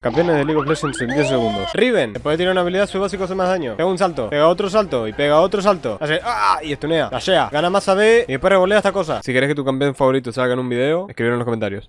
Campeones de League of Legends en 10 segundos. Riven, puede tirar una habilidad, su básico hace más daño. Pega un salto, pega otro salto y pega otro salto. Hace ¡ah! y estunea. Lashea, gana más AD y después revolea esta cosa. Si querés que tu campeón favorito salga en un video, escribir en los comentarios.